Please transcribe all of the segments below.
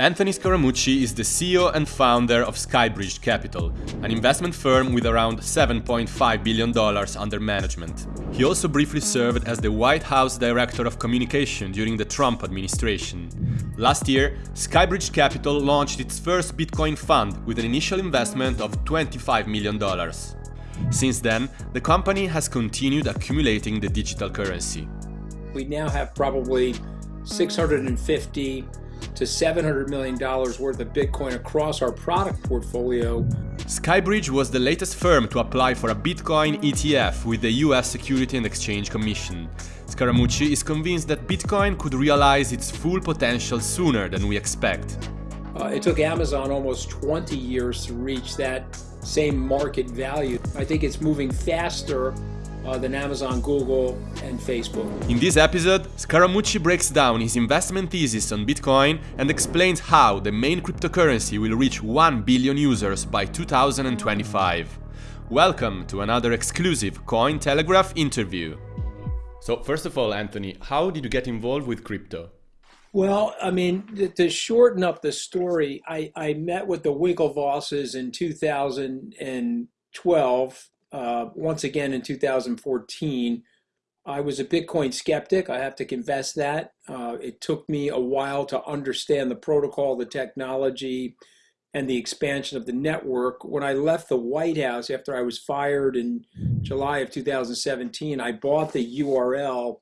Anthony Scaramucci is the CEO and founder of Skybridge Capital, an investment firm with around $7.5 billion under management. He also briefly served as the White House Director of Communication during the Trump administration. Last year, Skybridge Capital launched its first Bitcoin fund with an initial investment of $25 million. Since then, the company has continued accumulating the digital currency. We now have probably 650 to $700 million worth of Bitcoin across our product portfolio. Skybridge was the latest firm to apply for a Bitcoin ETF with the US Security and Exchange Commission. Scaramucci is convinced that Bitcoin could realize its full potential sooner than we expect. Uh, it took Amazon almost 20 years to reach that same market value. I think it's moving faster uh, than Amazon, Google, and Facebook. In this episode, Scaramucci breaks down his investment thesis on Bitcoin and explains how the main cryptocurrency will reach 1 billion users by 2025. Welcome to another exclusive Cointelegraph interview. So, first of all, Anthony, how did you get involved with crypto? Well, I mean, to shorten up the story, I, I met with the Winklevosses in 2012 uh, once again in 2014. I was a Bitcoin skeptic. I have to confess that. Uh, it took me a while to understand the protocol, the technology, and the expansion of the network. When I left the White House after I was fired in July of 2017, I bought the URL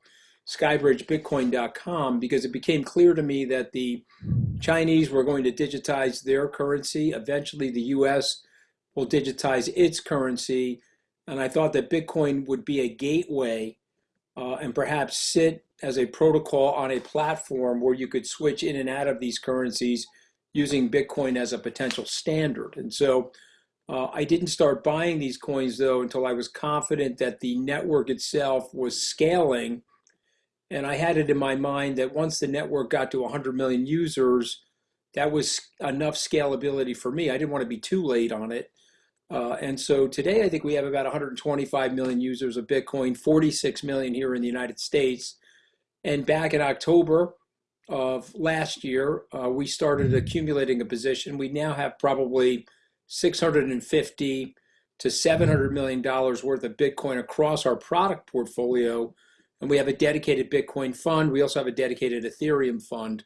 skybridgebitcoin.com because it became clear to me that the Chinese were going to digitize their currency. Eventually, the US will digitize its currency and I thought that Bitcoin would be a gateway uh, and perhaps sit as a protocol on a platform where you could switch in and out of these currencies using Bitcoin as a potential standard. And so uh, I didn't start buying these coins though until I was confident that the network itself was scaling. And I had it in my mind that once the network got to 100 million users, that was enough scalability for me. I didn't want to be too late on it. Uh, and so today, I think we have about 125 million users of Bitcoin, 46 million here in the United States. And back in October of last year, uh, we started accumulating a position. We now have probably 650 to 700 million dollars worth of Bitcoin across our product portfolio. And we have a dedicated Bitcoin fund. We also have a dedicated Ethereum fund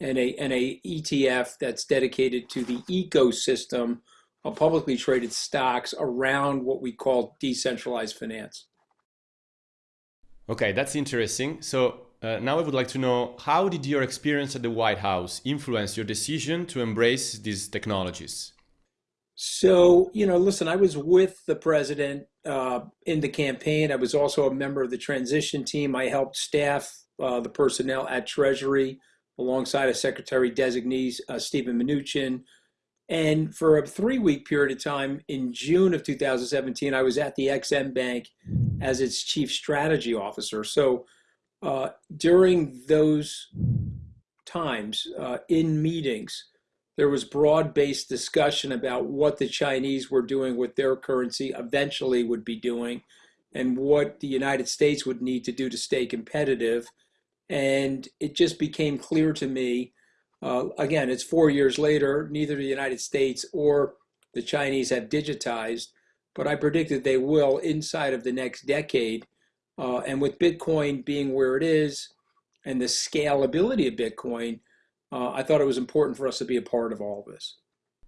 and a, and a ETF that's dedicated to the ecosystem publicly traded stocks around what we call decentralized finance. Okay, that's interesting. So uh, now I would like to know how did your experience at the White House influence your decision to embrace these technologies? So, you know, listen, I was with the president uh, in the campaign. I was also a member of the transition team. I helped staff uh, the personnel at Treasury alongside a secretary designee, uh, Stephen Mnuchin, and for a three week period of time in June of 2017, I was at the Ex-Im Bank as its chief strategy officer. So uh, during those times uh, in meetings, there was broad based discussion about what the Chinese were doing with their currency, eventually would be doing, and what the United States would need to do to stay competitive. And it just became clear to me uh, again, it's four years later, neither the United States or the Chinese have digitized, but I predicted they will inside of the next decade. Uh, and with Bitcoin being where it is and the scalability of Bitcoin, uh, I thought it was important for us to be a part of all of this.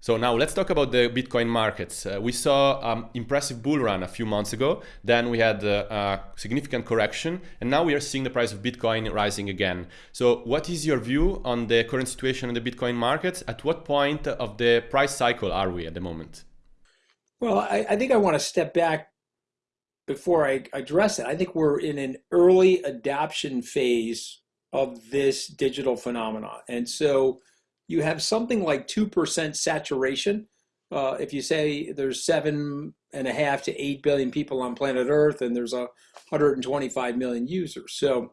So now let's talk about the Bitcoin markets. Uh, we saw um, impressive bull run a few months ago. Then we had uh, a significant correction, and now we are seeing the price of Bitcoin rising again. So what is your view on the current situation in the Bitcoin markets? At what point of the price cycle are we at the moment? Well, I, I think I want to step back before I address it. I think we're in an early adoption phase of this digital phenomenon, and so you have something like 2% saturation. Uh, if you say there's seven and a half to eight billion people on planet Earth and there's a 125 million users. So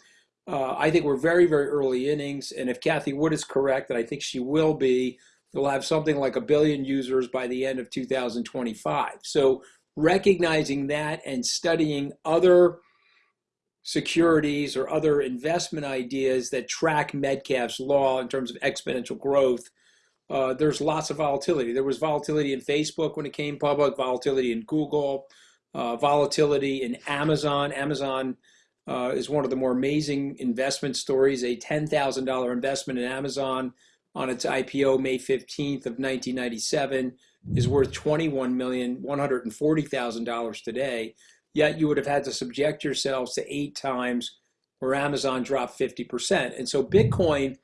uh, I think we're very, very early innings. And if Cathie Wood is correct, and I think she will be, they'll have something like a billion users by the end of 2025. So recognizing that and studying other securities or other investment ideas that track Metcalfe's law in terms of exponential growth, uh, there's lots of volatility. There was volatility in Facebook when it came public, volatility in Google, uh, volatility in Amazon. Amazon uh, is one of the more amazing investment stories. A $10,000 investment in Amazon on its IPO May 15th of 1997 is worth $21,140,000 today. Yet you would have had to subject yourselves to eight times where Amazon dropped 50%. And so Bitcoin,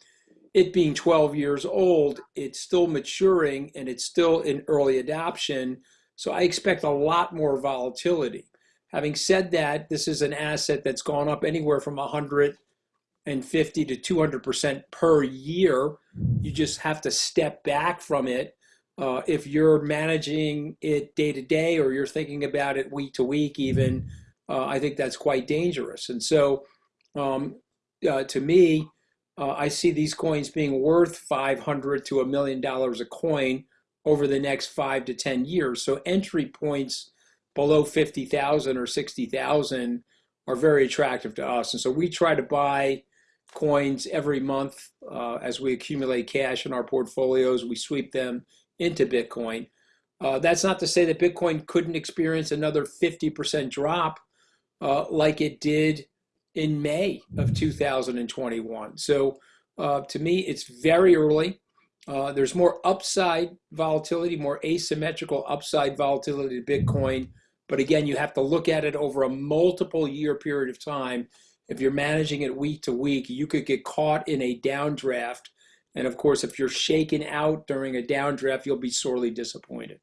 it being 12 years old, it's still maturing and it's still in early adoption. So I expect a lot more volatility. Having said that, this is an asset that's gone up anywhere from 150 to 200% per year. You just have to step back from it uh, if you're managing it day to day or you're thinking about it week to week, even, uh, I think that's quite dangerous. And so, um, uh, to me, uh, I see these coins being worth 500 to a million dollars a coin over the next five to 10 years. So entry points below 50,000 or 60,000 are very attractive to us. And so we try to buy coins every month uh, as we accumulate cash in our portfolios. We sweep them into Bitcoin. Uh, that's not to say that Bitcoin couldn't experience another 50% drop uh, like it did in May of 2021. So uh, to me, it's very early. Uh, there's more upside volatility, more asymmetrical upside volatility to Bitcoin. But again, you have to look at it over a multiple year period of time. If you're managing it week to week, you could get caught in a downdraft and of course, if you're shaken out during a downdraft, you'll be sorely disappointed.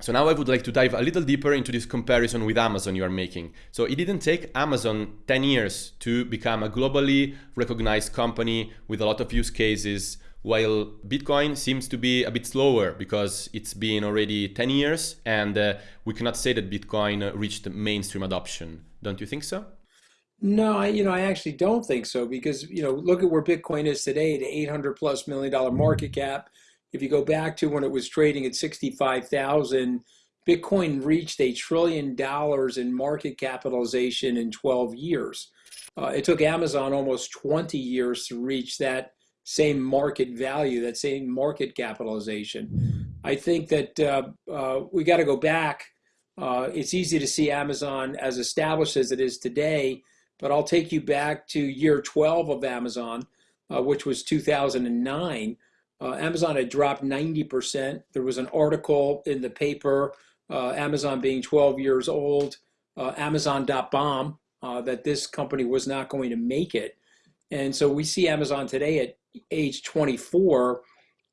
So now I would like to dive a little deeper into this comparison with Amazon you are making. So it didn't take Amazon 10 years to become a globally recognized company with a lot of use cases, while Bitcoin seems to be a bit slower because it's been already 10 years and uh, we cannot say that Bitcoin reached mainstream adoption. Don't you think so? No, I, you know, I actually don't think so because, you know, look at where Bitcoin is today, the 800 plus million dollar market cap. If you go back to when it was trading at 65,000, Bitcoin reached a trillion dollars in market capitalization in 12 years. Uh, it took Amazon almost 20 years to reach that same market value, that same market capitalization. I think that uh, uh, we got to go back. Uh, it's easy to see Amazon as established as it is today but I'll take you back to year 12 of Amazon, uh, which was 2009. Uh, Amazon had dropped 90%. There was an article in the paper, uh, Amazon being 12 years old, uh, Amazon.bomb, uh, that this company was not going to make it. And so we see Amazon today at age 24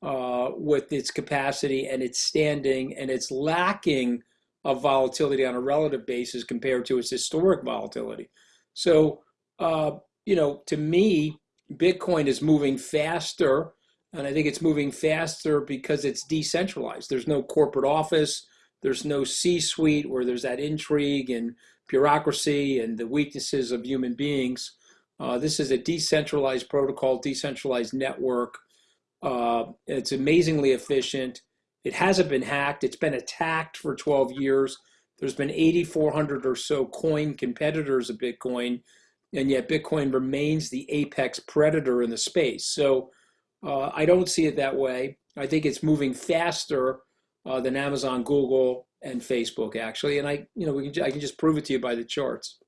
uh, with its capacity and its standing and its lacking of volatility on a relative basis compared to its historic volatility. So, uh, you know, to me, Bitcoin is moving faster. And I think it's moving faster because it's decentralized. There's no corporate office, there's no C suite where there's that intrigue and bureaucracy and the weaknesses of human beings. Uh, this is a decentralized protocol, decentralized network. Uh, it's amazingly efficient. It hasn't been hacked. It's been attacked for 12 years. There's been 8,400 or so coin competitors of Bitcoin, and yet Bitcoin remains the apex predator in the space. So uh, I don't see it that way. I think it's moving faster uh, than Amazon, Google, and Facebook actually. And I, you know, we can, I can just prove it to you by the charts.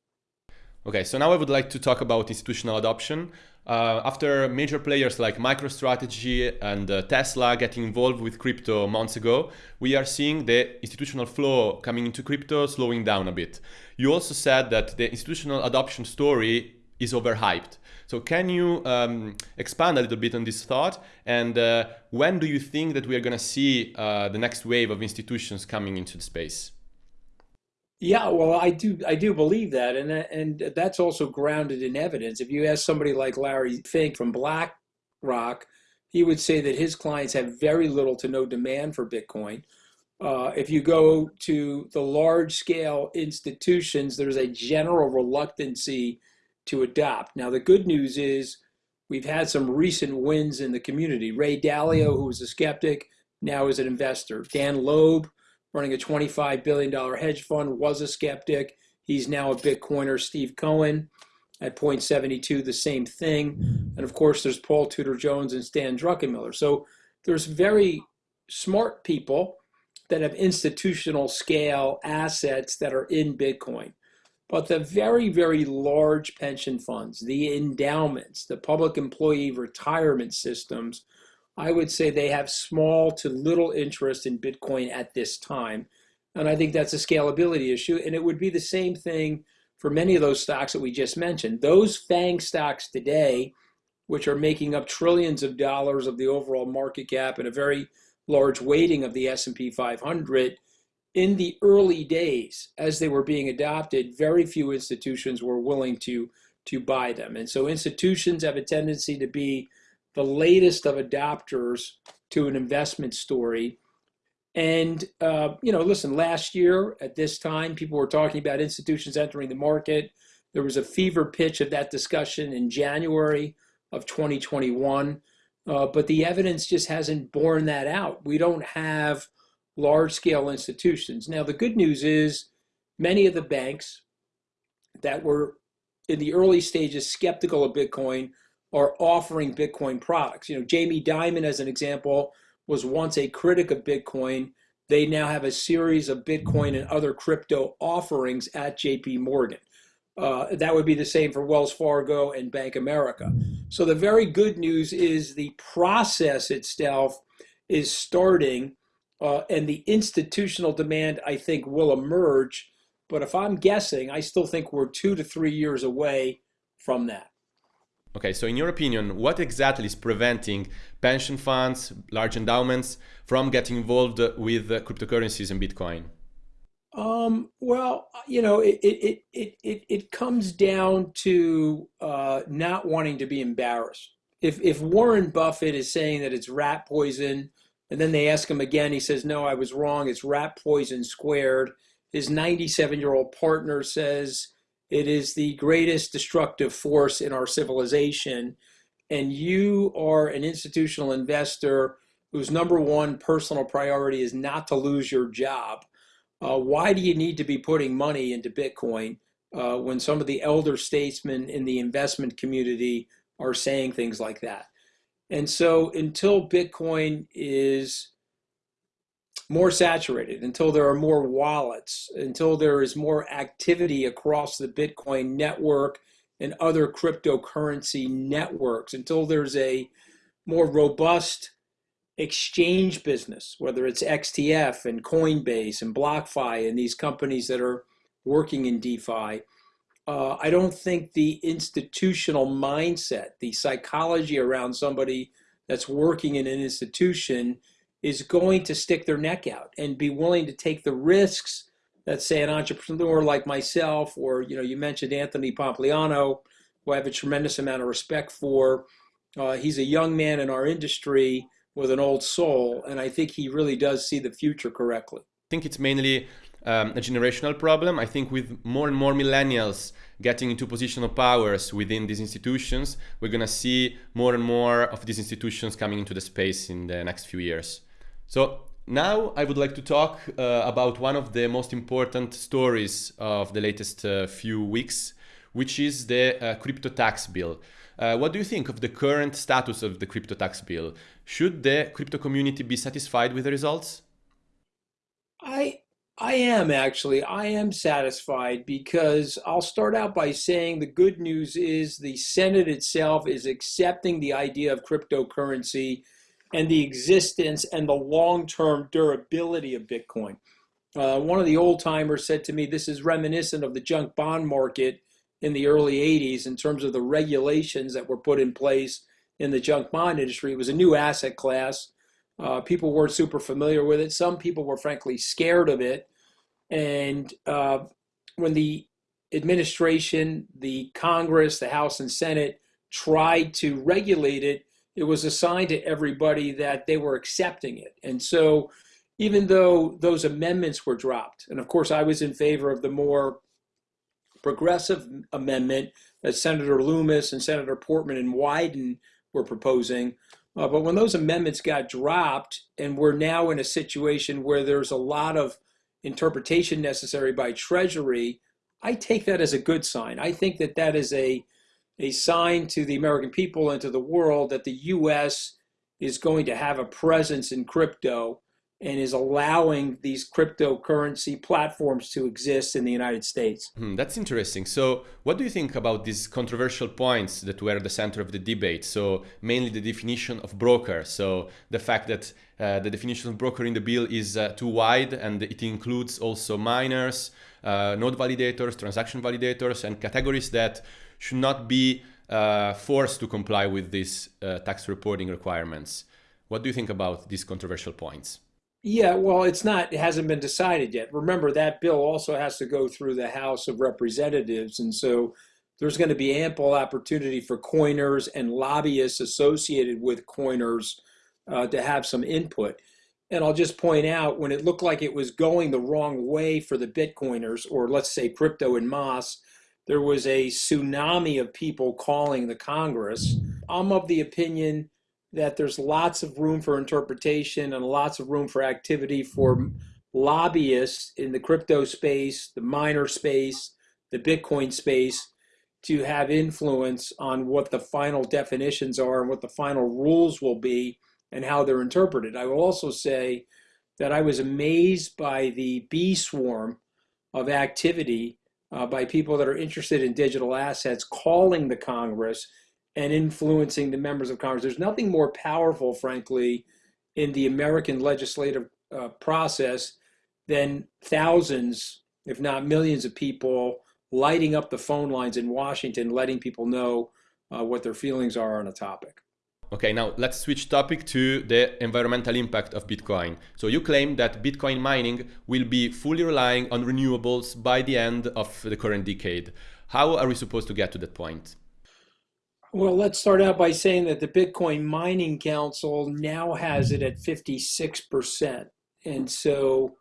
Okay, so now I would like to talk about institutional adoption. Uh, after major players like MicroStrategy and uh, Tesla getting involved with crypto months ago, we are seeing the institutional flow coming into crypto slowing down a bit. You also said that the institutional adoption story is overhyped. So can you um, expand a little bit on this thought? And uh, when do you think that we are going to see uh, the next wave of institutions coming into the space? Yeah, well, I do. I do believe that, and and that's also grounded in evidence. If you ask somebody like Larry Fink from BlackRock, he would say that his clients have very little to no demand for Bitcoin. Uh, if you go to the large scale institutions, there's a general reluctancy to adopt. Now, the good news is we've had some recent wins in the community. Ray Dalio, who was a skeptic, now is an investor. Dan Loeb running a $25 billion hedge fund, was a skeptic. He's now a Bitcoiner. Steve Cohen, at Point72, the same thing. And of course, there's Paul Tudor Jones and Stan Druckenmiller. So there's very smart people that have institutional scale assets that are in Bitcoin. But the very, very large pension funds, the endowments, the public employee retirement systems, I would say they have small to little interest in Bitcoin at this time. And I think that's a scalability issue. And it would be the same thing for many of those stocks that we just mentioned. Those FANG stocks today, which are making up trillions of dollars of the overall market cap and a very large weighting of the S&P 500, in the early days, as they were being adopted, very few institutions were willing to, to buy them. And so institutions have a tendency to be the latest of adopters to an investment story. And, uh, you know, listen, last year at this time, people were talking about institutions entering the market. There was a fever pitch of that discussion in January of 2021. Uh, but the evidence just hasn't borne that out. We don't have large scale institutions. Now, the good news is many of the banks that were in the early stages skeptical of Bitcoin are offering Bitcoin products. You know, Jamie Dimon, as an example, was once a critic of Bitcoin. They now have a series of Bitcoin and other crypto offerings at JP Morgan. Uh, that would be the same for Wells Fargo and Bank America. So the very good news is the process itself is starting uh, and the institutional demand, I think, will emerge. But if I'm guessing, I still think we're two to three years away from that. Okay, so in your opinion, what exactly is preventing pension funds, large endowments from getting involved with cryptocurrencies and Bitcoin? Um, well, you know, it it it it, it comes down to uh, not wanting to be embarrassed. If if Warren Buffett is saying that it's rat poison and then they ask him again. He says, No, I was wrong. It's rat poison squared. His 97 year old partner says, It is the greatest destructive force in our civilization. And you are an institutional investor whose number one personal priority is not to lose your job. Uh, why do you need to be putting money into Bitcoin uh, when some of the elder statesmen in the investment community are saying things like that? And so until Bitcoin is more saturated, until there are more wallets, until there is more activity across the Bitcoin network and other cryptocurrency networks, until there's a more robust exchange business, whether it's XTF and Coinbase and BlockFi and these companies that are working in DeFi, uh, I don't think the institutional mindset, the psychology around somebody that's working in an institution is going to stick their neck out and be willing to take the risks that say an entrepreneur like myself or you know you mentioned Anthony Pompliano who I have a tremendous amount of respect for uh, he's a young man in our industry with an old soul and I think he really does see the future correctly I think it's mainly um, a generational problem. I think with more and more millennials getting into positional powers within these institutions, we're going to see more and more of these institutions coming into the space in the next few years. So now I would like to talk uh, about one of the most important stories of the latest uh, few weeks, which is the uh, crypto tax bill. Uh, what do you think of the current status of the crypto tax bill? Should the crypto community be satisfied with the results? I I am actually. I am satisfied because I'll start out by saying the good news is the Senate itself is accepting the idea of cryptocurrency and the existence and the long term durability of Bitcoin. Uh, one of the old timers said to me, This is reminiscent of the junk bond market in the early 80s in terms of the regulations that were put in place in the junk bond industry. It was a new asset class uh, people weren't super familiar with it. Some people were frankly scared of it. And uh, when the administration, the Congress, the House and Senate tried to regulate it, it was assigned to everybody that they were accepting it. And so even though those amendments were dropped, and of course I was in favor of the more progressive amendment that Senator Lummis and Senator Portman and Wyden were proposing, uh, but when those amendments got dropped, and we're now in a situation where there's a lot of interpretation necessary by Treasury, I take that as a good sign. I think that that is a a sign to the American people and to the world that the U.S. is going to have a presence in crypto and is allowing these cryptocurrency platforms to exist in the United States. Hmm, that's interesting. So, what do you think about these controversial points that were the center of the debate? So, mainly the definition of broker. So, the fact that uh, the definition of broker in the bill is uh, too wide and it includes also miners, uh, node validators, transaction validators, and categories that should not be uh, forced to comply with these uh, tax reporting requirements. What do you think about these controversial points? Yeah, well, it's not, it hasn't been decided yet. Remember, that bill also has to go through the House of Representatives. And so there's going to be ample opportunity for coiners and lobbyists associated with coiners uh, to have some input. And I'll just point out when it looked like it was going the wrong way for the Bitcoiners, or let's say crypto and Moss, there was a tsunami of people calling the Congress. I'm of the opinion that there's lots of room for interpretation and lots of room for activity for lobbyists in the crypto space, the miner space, the Bitcoin space to have influence on what the final definitions are and what the final rules will be and how they're interpreted. I will also say that I was amazed by the bee swarm of activity uh, by people that are interested in digital assets calling the Congress and influencing the members of Congress. There's nothing more powerful, frankly, in the American legislative uh, process than thousands, if not millions, of people lighting up the phone lines in Washington, letting people know uh, what their feelings are on a topic. Okay, now let's switch topic to the environmental impact of Bitcoin. So you claim that Bitcoin mining will be fully relying on renewables by the end of the current decade. How are we supposed to get to that point? Well, let's start out by saying that the Bitcoin Mining Council now has it at 56%. And so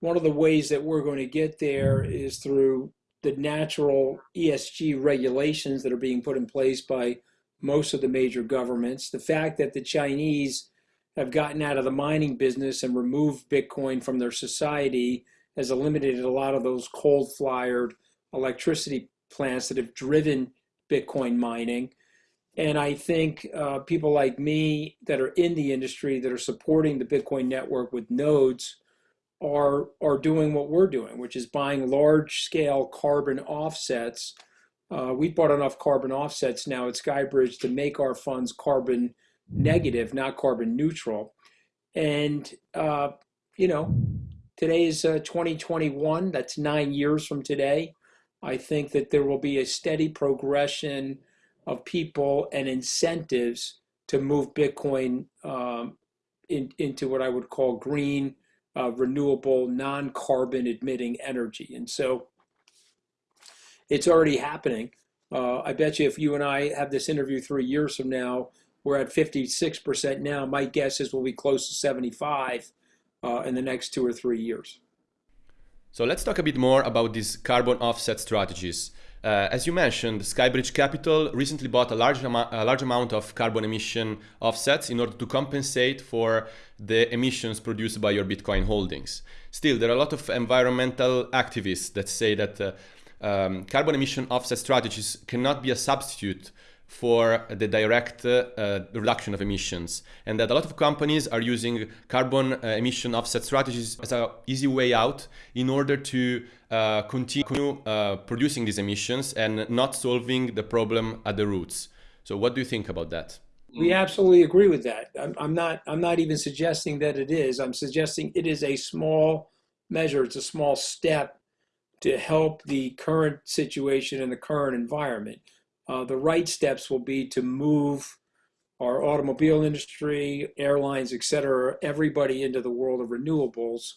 one of the ways that we're going to get there is through the natural ESG regulations that are being put in place by most of the major governments. The fact that the Chinese have gotten out of the mining business and removed Bitcoin from their society has eliminated a lot of those coal fired electricity plants that have driven Bitcoin mining. And I think uh, people like me that are in the industry that are supporting the Bitcoin network with nodes are, are doing what we're doing, which is buying large scale carbon offsets uh, we bought enough carbon offsets now at Skybridge to make our funds carbon negative, not carbon neutral. And, uh, you know, today is uh, 2021. That's nine years from today. I think that there will be a steady progression of people and incentives to move Bitcoin um, in, into what I would call green, uh, renewable, non carbon emitting energy. And so it's already happening. Uh, I bet you if you and I have this interview three years from now, we're at 56% now. My guess is we'll be close to 75 uh, in the next two or three years. So let's talk a bit more about these carbon offset strategies. Uh, as you mentioned, Skybridge Capital recently bought a large, a large amount of carbon emission offsets in order to compensate for the emissions produced by your Bitcoin holdings. Still, there are a lot of environmental activists that say that uh, um, carbon emission offset strategies cannot be a substitute for the direct uh, reduction of emissions and that a lot of companies are using carbon uh, emission offset strategies as an easy way out in order to uh, continue uh, producing these emissions and not solving the problem at the roots. So what do you think about that? We absolutely agree with that. I'm, I'm not. I'm not even suggesting that it is. I'm suggesting it is a small measure. It's a small step to help the current situation and the current environment. Uh, the right steps will be to move our automobile industry, airlines, et cetera, everybody into the world of renewables.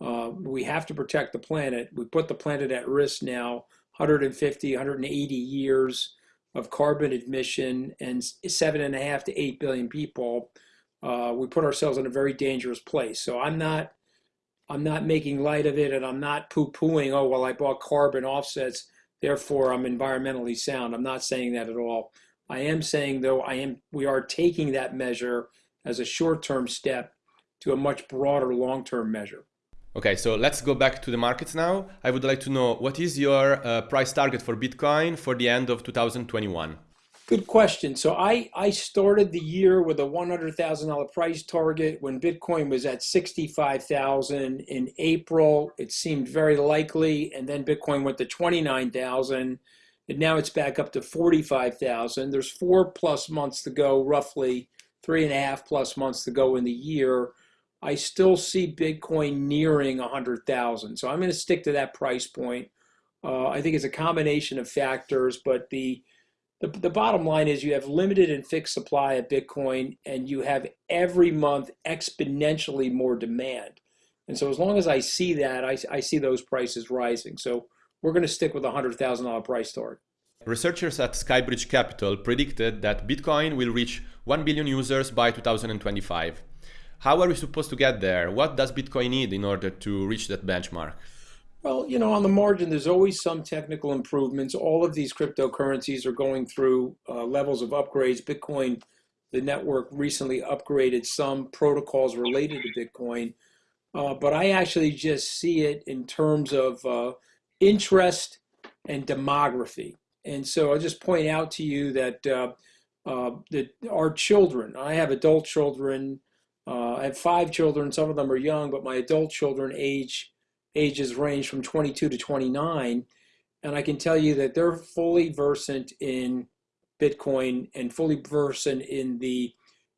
Uh, we have to protect the planet. We put the planet at risk now 150, 180 years of carbon emission and seven and a half to eight billion people. Uh, we put ourselves in a very dangerous place. So I'm not I'm not making light of it and I'm not poo pooing, oh, well, I bought carbon offsets, therefore I'm environmentally sound. I'm not saying that at all. I am saying, though, I am, we are taking that measure as a short term step to a much broader long term measure. Okay, so let's go back to the markets now. I would like to know what is your uh, price target for Bitcoin for the end of 2021? Good question. So I, I started the year with a $100,000 price target when Bitcoin was at 65,000 in April. It seemed very likely, and then Bitcoin went to 29,000, and now it's back up to 45,000. There's four plus months to go, roughly three and a half plus months to go in the year. I still see Bitcoin nearing 100,000. So I'm going to stick to that price point. Uh, I think it's a combination of factors, but the, the, the bottom line is you have limited and fixed supply of Bitcoin, and you have every month exponentially more demand. And so as long as I see that, I, I see those prices rising. So we're going to stick with a $100,000 price target. Researchers at Skybridge Capital predicted that Bitcoin will reach 1 billion users by 2025. How are we supposed to get there? What does Bitcoin need in order to reach that benchmark? Well, you know, on the margin, there's always some technical improvements. All of these cryptocurrencies are going through uh, levels of upgrades. Bitcoin, the network recently upgraded some protocols related to Bitcoin. Uh, but I actually just see it in terms of uh, interest and demography. And so I'll just point out to you that, uh, uh, that our children, I have adult children, uh, I have five children. Some of them are young, but my adult children age ages range from 22 to 29. And I can tell you that they're fully versant in Bitcoin and fully versant in the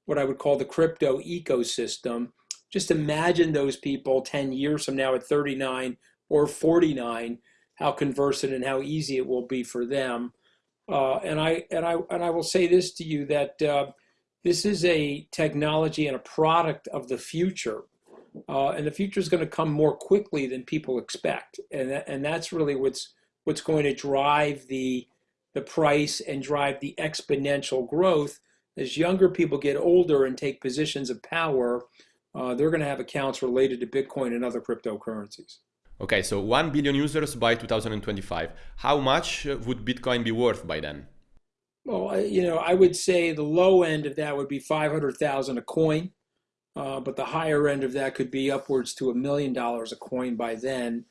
what I would call the crypto ecosystem. Just imagine those people 10 years from now at 39 or 49, how conversant and how easy it will be for them. Uh, and I and I and I will say this to you that uh, this is a technology and a product of the future. Uh, and the future is going to come more quickly than people expect. And, that, and that's really what's, what's going to drive the, the price and drive the exponential growth. As younger people get older and take positions of power, uh, they're going to have accounts related to Bitcoin and other cryptocurrencies. Okay, so 1 billion users by 2025. How much would Bitcoin be worth by then? Well, you know, I would say the low end of that would be 500,000 a coin, uh, but the higher end of that could be upwards to a million dollars a coin by then.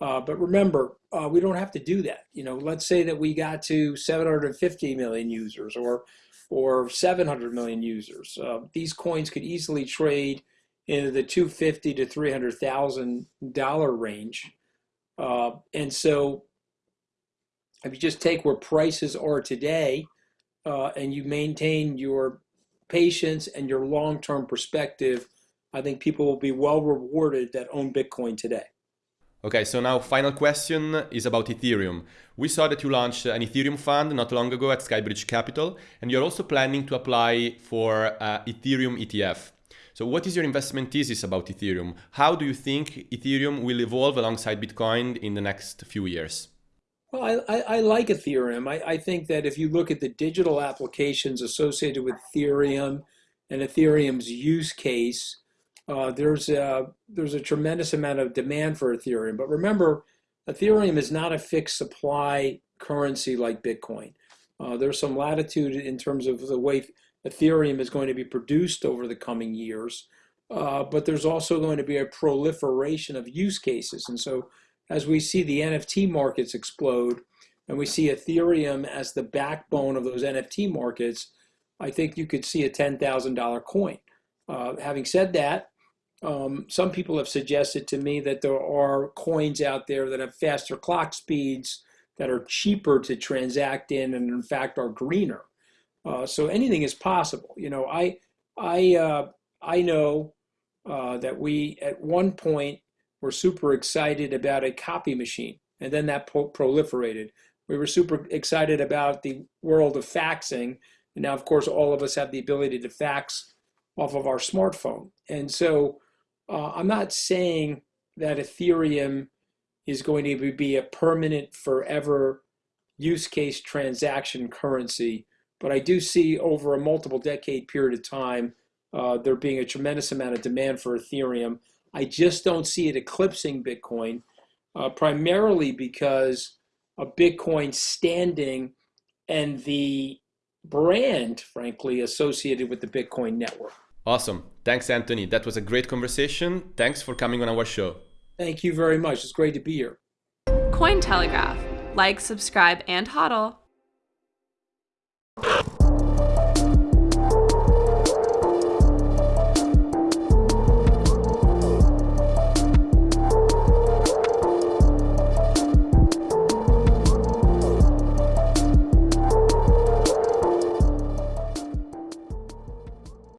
Uh, but remember, uh, we don't have to do that. You know, let's say that we got to 750 million users or or 700 million users. Uh, these coins could easily trade in the 250 to 300,000 dollar range. Uh, and so if you just take where prices are today uh, and you maintain your patience and your long-term perspective, I think people will be well rewarded that own Bitcoin today. Okay, so now final question is about Ethereum. We saw that you launched an Ethereum fund not long ago at Skybridge Capital, and you're also planning to apply for uh, Ethereum ETF. So what is your investment thesis about Ethereum? How do you think Ethereum will evolve alongside Bitcoin in the next few years? Well, I, I, I like Ethereum. I, I think that if you look at the digital applications associated with Ethereum and Ethereum's use case, uh, there's a there's a tremendous amount of demand for Ethereum. But remember, Ethereum is not a fixed supply currency like Bitcoin. Uh, there's some latitude in terms of the way Ethereum is going to be produced over the coming years. Uh, but there's also going to be a proliferation of use cases. And so as we see the NFT markets explode and we see Ethereum as the backbone of those NFT markets, I think you could see a $10,000 coin. Uh, having said that, um, some people have suggested to me that there are coins out there that have faster clock speeds, that are cheaper to transact in, and in fact are greener. Uh, so anything is possible. You know, I I uh, I know uh, that we at one point were super excited about a copy machine, and then that pro proliferated. We were super excited about the world of faxing, and now, of course, all of us have the ability to fax off of our smartphone. And so uh, I'm not saying that Ethereum is going to be a permanent, forever use case transaction currency, but I do see over a multiple decade period of time uh, there being a tremendous amount of demand for Ethereum. I just don't see it eclipsing Bitcoin, uh, primarily because of Bitcoin standing and the brand, frankly, associated with the Bitcoin network. Awesome. Thanks, Anthony. That was a great conversation. Thanks for coming on our show. Thank you very much. It's great to be here. Cointelegraph. Like, subscribe, and hodl.